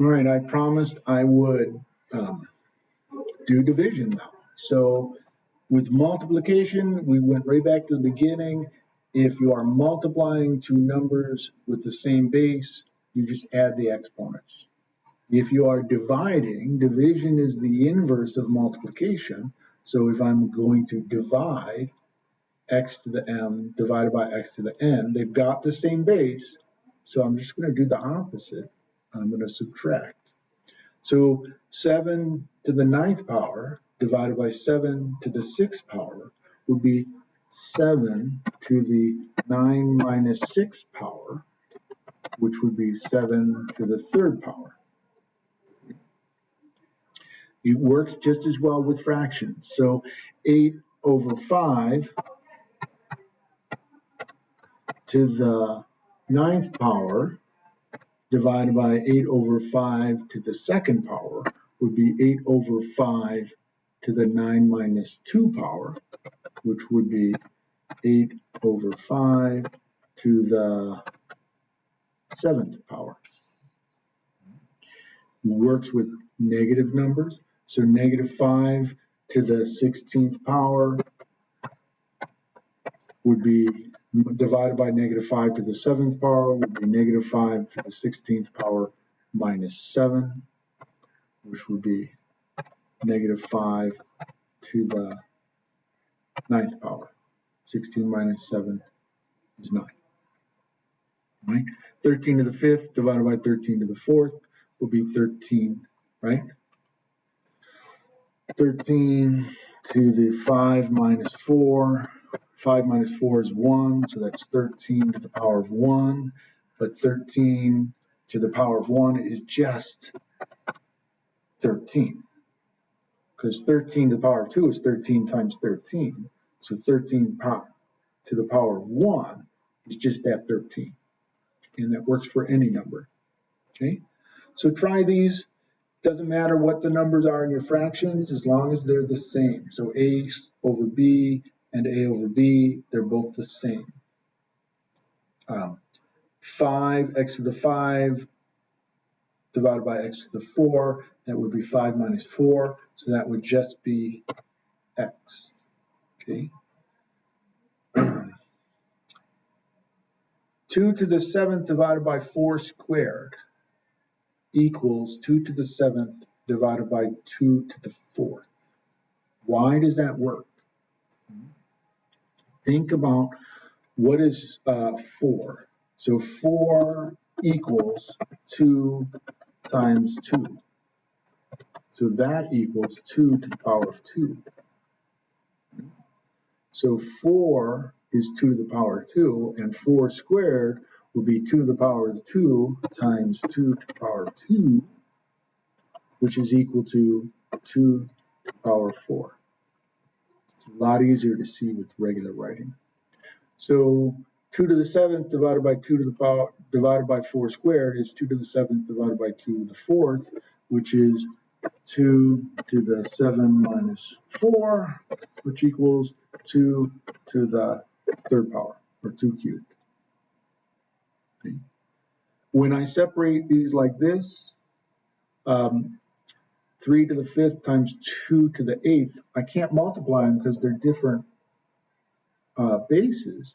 All right, I promised I would um, do division now. So with multiplication, we went right back to the beginning. If you are multiplying two numbers with the same base, you just add the exponents. If you are dividing, division is the inverse of multiplication. So if I'm going to divide x to the m divided by x to the n, they've got the same base. So I'm just going to do the opposite. I'm going to subtract. So 7 to the ninth power divided by 7 to the sixth power would be 7 to the 9 minus 6 power, which would be 7 to the third power. It works just as well with fractions. So 8 over 5 to the ninth power divided by 8 over 5 to the second power would be 8 over 5 to the 9 minus 2 power, which would be 8 over 5 to the seventh power. Works with negative numbers. So negative 5 to the 16th power would be divided by negative 5 to the 7th power would be negative 5 to the 16th power minus 7, which would be negative 5 to the 9th power. 16 minus 7 is 9. Right? 13 to the 5th divided by 13 to the 4th will be 13, right? 13 to the 5 minus 4 5 minus 4 is 1, so that's 13 to the power of 1. But 13 to the power of 1 is just 13. Because 13 to the power of 2 is 13 times 13. So 13 to the power of 1 is just that 13. And that works for any number. Okay, so try these. Doesn't matter what the numbers are in your fractions as long as they're the same. So a over b and a over b, they're both the same. Um, 5 x to the 5 divided by x to the 4, that would be 5 minus 4, so that would just be x. Okay. 2 to the 7th divided by 4 squared equals 2 to the 7th divided by 2 to the 4th. Why does that work? Think about what is uh, 4. So 4 equals 2 times 2. So that equals 2 to the power of 2. So 4 is 2 to the power of 2, and 4 squared will be 2 to the power of 2 times 2 to the power of 2, which is equal to 2 to the power of 4 a lot easier to see with regular writing. So 2 to the 7th divided by 2 to the power divided by 4 squared is 2 to the 7th divided by 2 to the 4th, which is 2 to the 7 minus 4, which equals 2 to the third power, or 2 cubed. When I separate these like this, um, 3 to the 5th times 2 to the 8th, I can't multiply them because they're different uh, bases,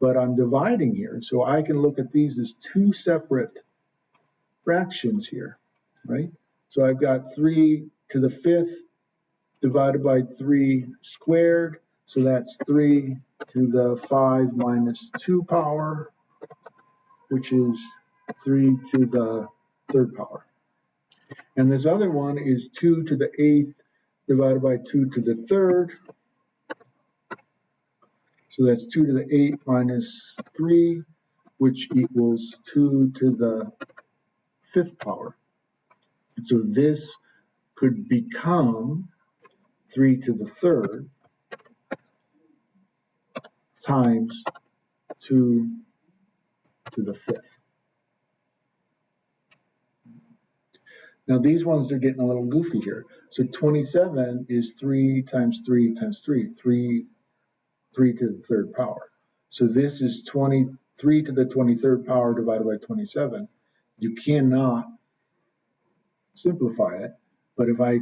but I'm dividing here. So I can look at these as two separate fractions here, right? So I've got 3 to the 5th divided by 3 squared. So that's 3 to the 5 minus 2 power, which is 3 to the third power. And this other one is 2 to the 8th divided by 2 to the 3rd. So that's 2 to the 8 minus 3, which equals 2 to the 5th power. And so this could become 3 to the 3rd times 2 to the 5th. Now these ones are getting a little goofy here. So 27 is 3 times 3 times 3, 3, 3 to the third power. So this is 23 to the 23rd power divided by 27. You cannot simplify it. But if I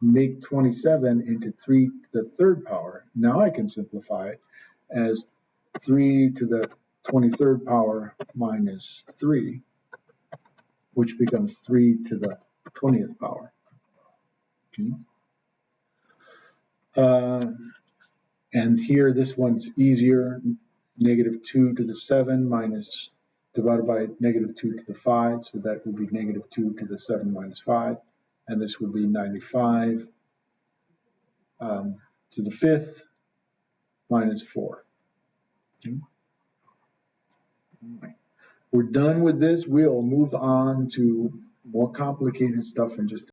make twenty-seven into three to the third power, now I can simplify it as three to the twenty-third power minus three, which becomes three to the twentieth power. Okay. Uh, and here, this one's easier, negative two to the seven minus, divided by negative two to the five, so that would be negative two to the seven minus five, and this would be ninety-five um, to the fifth minus four. Okay. We're done with this, we'll move on to more complicated stuff in just